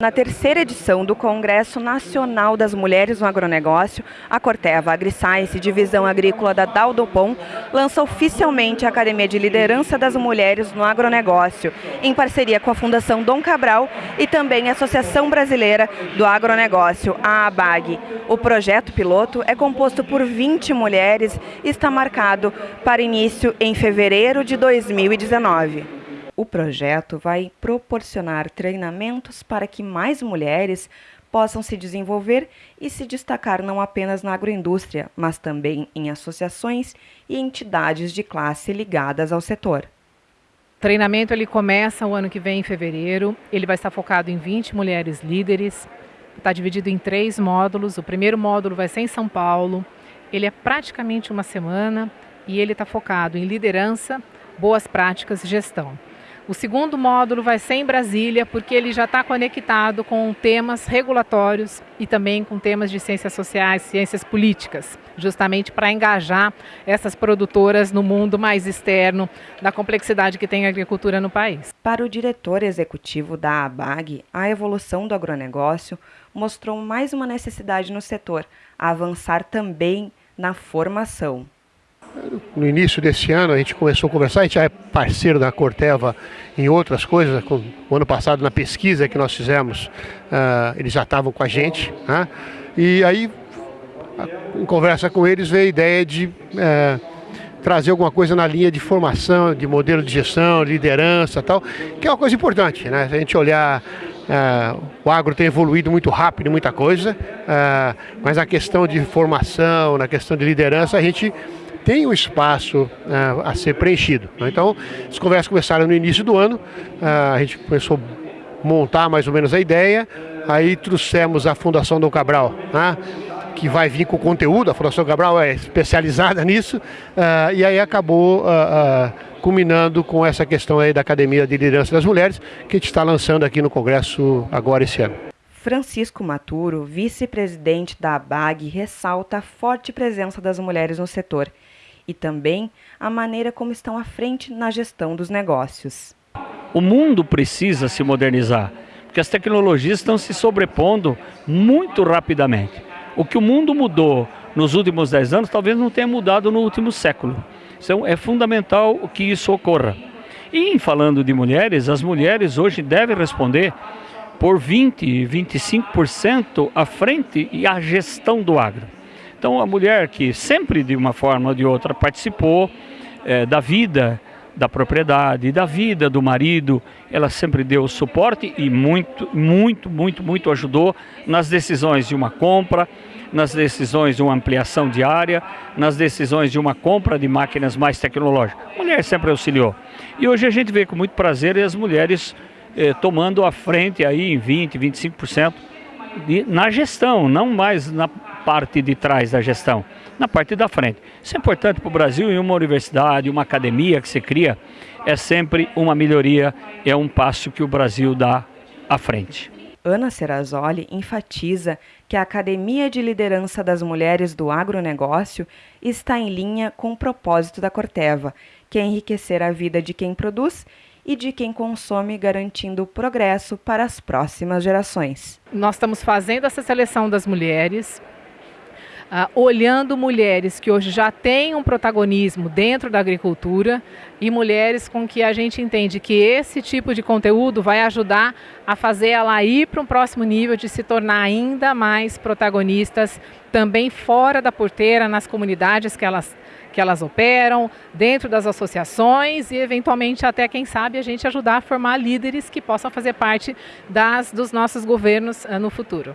Na terceira edição do Congresso Nacional das Mulheres no Agronegócio, a Corteva AgriScience, divisão agrícola da Daldopom, lança oficialmente a Academia de Liderança das Mulheres no Agronegócio, em parceria com a Fundação Dom Cabral e também a Associação Brasileira do Agronegócio, a ABAG. O projeto piloto é composto por 20 mulheres e está marcado para início em fevereiro de 2019. O projeto vai proporcionar treinamentos para que mais mulheres possam se desenvolver e se destacar não apenas na agroindústria, mas também em associações e entidades de classe ligadas ao setor. O treinamento ele começa o ano que vem, em fevereiro. Ele vai estar focado em 20 mulheres líderes. Está dividido em três módulos. O primeiro módulo vai ser em São Paulo. Ele é praticamente uma semana e ele está focado em liderança, boas práticas e gestão. O segundo módulo vai ser em Brasília, porque ele já está conectado com temas regulatórios e também com temas de ciências sociais, ciências políticas, justamente para engajar essas produtoras no mundo mais externo da complexidade que tem a agricultura no país. Para o diretor executivo da ABAG, a evolução do agronegócio mostrou mais uma necessidade no setor, avançar também na formação. No início desse ano a gente começou a conversar, a gente já é parceiro da Corteva em outras coisas. O ano passado na pesquisa que nós fizemos, uh, eles já estavam com a gente. Né? E aí, em conversa com eles, veio a ideia de uh, trazer alguma coisa na linha de formação, de modelo de gestão, liderança tal, que é uma coisa importante. Né? Se a gente olhar Uh, o agro tem evoluído muito rápido, muita coisa, uh, mas a questão de formação, na questão de liderança, a gente tem um espaço uh, a ser preenchido. Né? Então, as conversas começaram no início do ano, uh, a gente começou a montar mais ou menos a ideia, aí trouxemos a Fundação Dom Cabral, né? que vai vir com conteúdo, a Fundação Cabral é especializada nisso, uh, e aí acabou culminando com essa questão aí da Academia de Liderança das Mulheres, que a gente está lançando aqui no Congresso agora esse ano. Francisco Maturo, vice-presidente da ABAG, ressalta a forte presença das mulheres no setor e também a maneira como estão à frente na gestão dos negócios. O mundo precisa se modernizar, porque as tecnologias estão se sobrepondo muito rapidamente. O que o mundo mudou nos últimos 10 anos talvez não tenha mudado no último século. Então é fundamental que isso ocorra. E falando de mulheres, as mulheres hoje devem responder por 20, 25% à frente e à gestão do agro. Então a mulher que sempre de uma forma ou de outra participou é, da vida da propriedade, da vida do marido, ela sempre deu suporte e muito, muito, muito, muito ajudou nas decisões de uma compra, nas decisões de uma ampliação de área, nas decisões de uma compra de máquinas mais tecnológicas. A mulher sempre auxiliou. E hoje a gente vê com muito prazer as mulheres eh, tomando a frente aí em 20, 25% de, na gestão, não mais na parte de trás da gestão, na parte da frente. Isso é importante para o Brasil e uma universidade, uma academia que se cria, é sempre uma melhoria, é um passo que o Brasil dá à frente. Ana Serrazoli enfatiza que a Academia de Liderança das Mulheres do Agronegócio está em linha com o propósito da Corteva, que é enriquecer a vida de quem produz e de quem consome, garantindo o progresso para as próximas gerações. Nós estamos fazendo essa seleção das mulheres, Uh, olhando mulheres que hoje já têm um protagonismo dentro da agricultura e mulheres com que a gente entende que esse tipo de conteúdo vai ajudar a fazer ela ir para um próximo nível de se tornar ainda mais protagonistas também fora da porteira, nas comunidades que elas que elas operam, dentro das associações e eventualmente até, quem sabe, a gente ajudar a formar líderes que possam fazer parte das, dos nossos governos uh, no futuro.